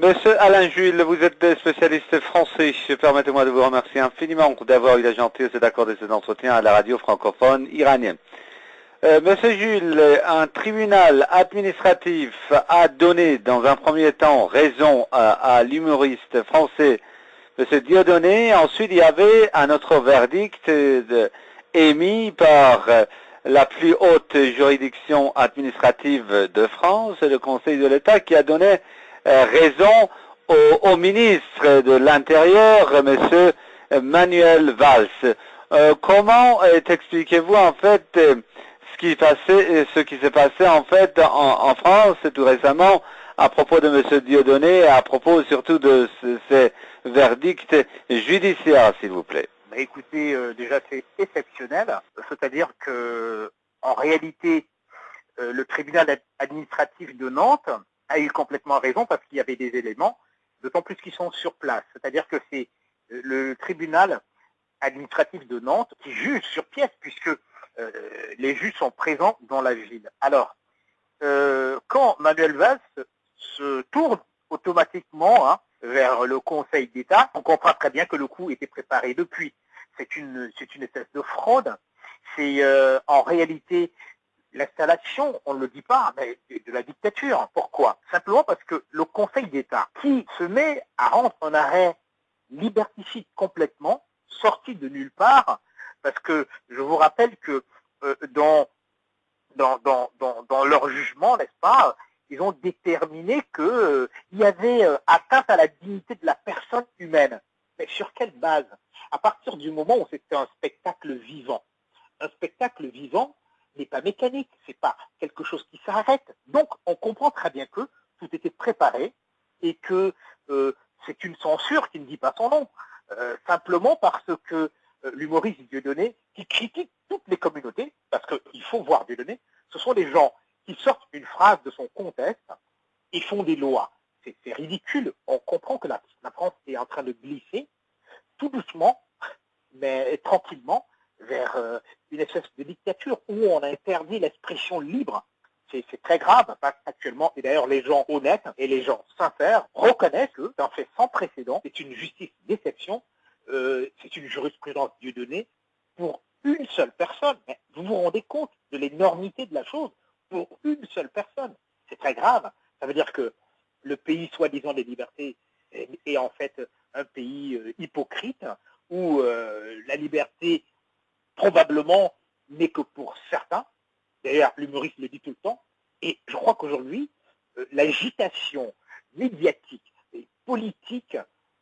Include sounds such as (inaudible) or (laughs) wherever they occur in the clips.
Monsieur Alain Jules, vous êtes spécialiste français. Permettez-moi de vous remercier infiniment d'avoir eu la gentillesse d'accorder cet entretien à la radio francophone iranienne. Euh, Monsieur Jules, un tribunal administratif a donné dans un premier temps raison à, l'humoriste français Monsieur Dieudonné. Ensuite, il y avait un autre verdict émis par la plus haute juridiction administrative de France, le Conseil de l'État, qui a donné euh, raison au, ministre de l'Intérieur, M. Manuel Valls. Euh, comment euh, expliquez-vous en fait ce qui passait, ce qui s'est passé en fait en, France tout récemment à propos de M. Dieudonné à propos surtout de ces verdicts judiciaires, s'il vous plaît? Bah, Écoutez, déjà c'est exceptionnel, c'est-à-dire que en réalité, le tribunal administratif de Nantes a eu complètement raison parce qu'il y avait des éléments, d'autant plus qu'ils sont sur place. C'est-à-dire que c'est euh, le tribunal administratif de Nantes qui juge sur pièce puisque euh, les juges sont présents dans la ville. Alors, euh, quand Manuel Valls se tourne automatiquement hein, vers le Conseil d'État, on comprend très bien que le coup était préparé depuis. C'est une, c'est une espèce de fraude. C'est en réalité l'installation, on ne le dit pas, mais de la dictature. Pourquoi? Simplement parce que le Conseil d'État, qui se met à rendre un arrêt liberticide complètement, sorti de nulle part, parce que je vous rappelle que euh, dans, leur jugement, n'est-ce pas, ils ont déterminé qu'il euh, y avait euh, atteinte à la dignité de la personne humaine. Mais sur quelle base? À partir du moment où c'était un spectacle vivant. Un spectacle vivant, n'est pas mécanique, c'est pas quelque chose qui s'arrête. Donc on comprend très bien que tout était préparé et que euh, c'est une censure qui ne dit pas son nom, euh, simplement parce que euh, l'humoriste Dieudonné, qui critique toutes les communautés, parce qu'il faut voir Dieudonné, ce sont des gens qui sortent une phrase de son contexte et font des lois. C'est ridicule. On comprend que la France est en train de glisser tout doucement, mais tranquillement, vers euh, une espèce de dictature où on interdit l'expression libre. C'est très grave actuellement, et d'ailleurs les gens honnêtes et les gens sincères reconnaissent que c'est un fait sans précédent, c'est une justice déception, euh, c'est une jurisprudence Dieu donnée pour une seule personne. Vous vous rendez compte de l'énormité de la chose pour une seule personne. C'est très grave. Ça veut dire que le pays soi-disant des libertés est, en fait un pays euh, hypocrite où la liberté probablement n'est que pour certains. D'ailleurs, l'humoriste le dit tout le temps. Et je crois qu'aujourd'hui, euh, l'agitation médiatique et politique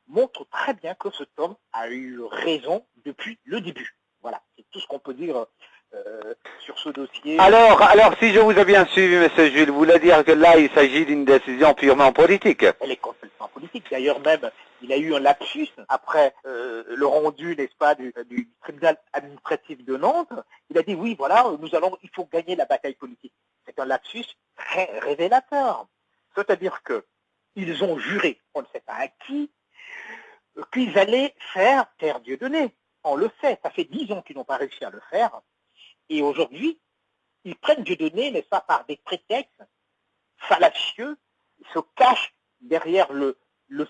montre très bien que cet homme a eu raison depuis le début. Voilà, c'est tout ce qu'on peut dire euh, sur ce dossier. Alors, alors, si je vous ai bien suivi, M. Jules, vous voulez dire que là, il s'agit d'une décision purement politique Elle est complètement politique. D'ailleurs, même, il a eu un lapsus après euh, le rendu, n'est-ce pas, du, tribunal administratif de Nantes. Il a dit, oui, voilà, nous allons, il faut gagner la bataille politique. C'est un lapsus très révélateur. C'est-à-dire qu'ils ont juré, on ne sait pas à qui, qu'ils allaient faire terre Dieu donné. On le sait, ça fait dix ans qu'ils n'ont pas réussi à le faire. Et aujourd'hui, ils prennent Dieudonné, n'est-ce pas, par des prétextes fallacieux, ils se cachent derrière le,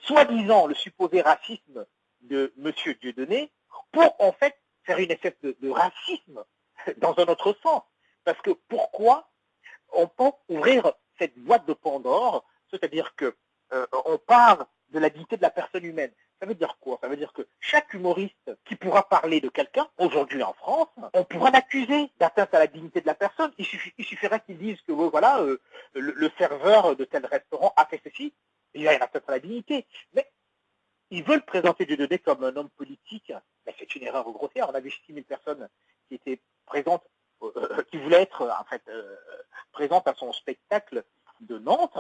soi-disant, le supposé racisme de M. Dieudonné, pour en fait faire une espèce de, racisme (laughs) dans un autre sens. Parce que pourquoi on peut ouvrir cette boîte de Pandore, c'est-à-dire qu'on euh, parle de la dignité de la personne humaine. Ça veut dire quoi? Ça veut dire que chaque humoriste qui pourra parler de quelqu'un, aujourd'hui en France, on pourra l'accuser d'atteinte à la dignité de la personne. Il, suffirait qu'il dise que voilà, euh, le, serveur de tel restaurant a fait ceci, il y a une atteinte à la dignité. Mais ils veulent présenter Dieudonné comme un homme politique. Mais c'est une erreur grossière. On a vu 6 000 personnes qui étaient présentes, euh, qui voulaient être en fait euh, présentes à son spectacle de Nantes.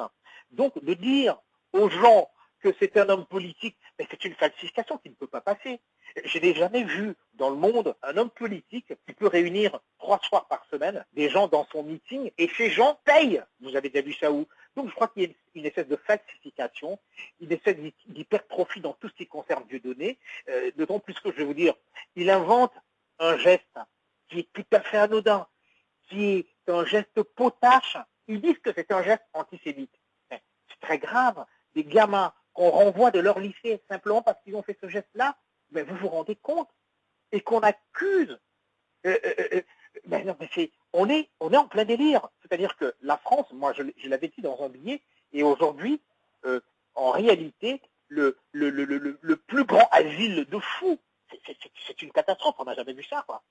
Donc de dire aux gens que c'est un homme politique, c'est une falsification qui ne peut pas passer. Je n'ai jamais vu dans le monde un homme politique qui peut réunir trois soirs par semaine des gens dans son meeting et ces gens payent. Vous avez déjà vu ça où? Donc je crois qu'il y a une espèce de falsification, une espèce d'hypertrophie dans tout ce qui concerne Dieudonné. Euh, D'autant plus que je vais vous dire, il invente un geste qui est tout à fait anodin, qui est un geste potache. Ils disent que c'est un geste antisémite. C'est très grave des gamins qu'on renvoie de leur lycée simplement parce qu'ils ont fait ce geste-là, mais vous vous rendez compte Et qu'on accuse. Euh, euh, euh, non, mais on est, on est en plein délire. C'est-à-dire que la France, moi, je, je l'avais dit dans un billet, et aujourd'hui, en réalité, le, le, le, le, plus grand asile de fous. C'est une catastrophe, on n'a jamais vu ça, quoi.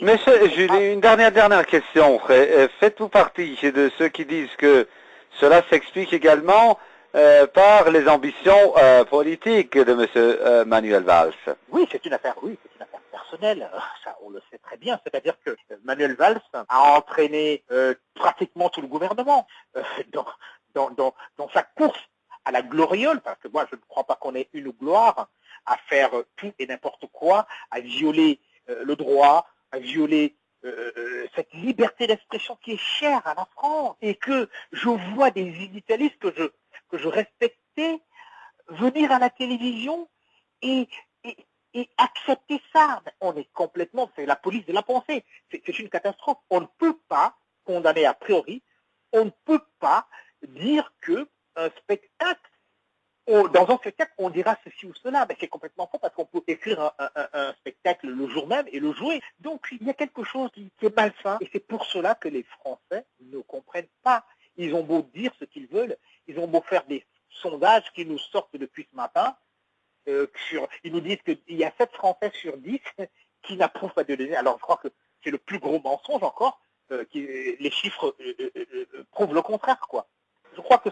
Monsieur, j'ai une dernière, dernière question. Faites-vous partie de ceux qui disent que cela s'explique également euh, par les ambitions euh, politiques de M. Euh, Manuel Valls. Oui, c'est une affaire, oui, c'est une affaire personnelle. Ça, on le sait très bien. C'est-à-dire que Manuel Valls a entraîné pratiquement tout le gouvernement dans, dans, dans, dans, sa course à la gloriole, parce que moi, je ne crois pas qu'on ait une gloire à faire tout et n'importe quoi, à violer le droit, à violer cette liberté d'expression qui est chère à la France et que je vois des initialistes que je je respectais, venir à la télévision et, accepter ça. On est complètement, c'est la police de la pensée. C'est une catastrophe. On ne peut pas condamner a priori, on ne peut pas dire que un spectacle, dans un spectacle, on dira ceci ou cela. Mais c'est complètement faux parce qu'on peut écrire un, spectacle le jour même et le jouer. Donc il y a quelque chose qui, qui est malsain et c'est pour cela que les Français ne comprennent pas. Ils ont beau dire ce qu'ils veulent, ils ont beau faire des sondages qui nous sortent depuis ce matin. Euh, sur, ils nous disent qu'il y a 7 Français sur 10 qui n'approuvent pas de données. Alors je crois que c'est le plus gros mensonge encore. Euh, qui, les chiffres euh, prouvent le contraire. quoi. Je crois que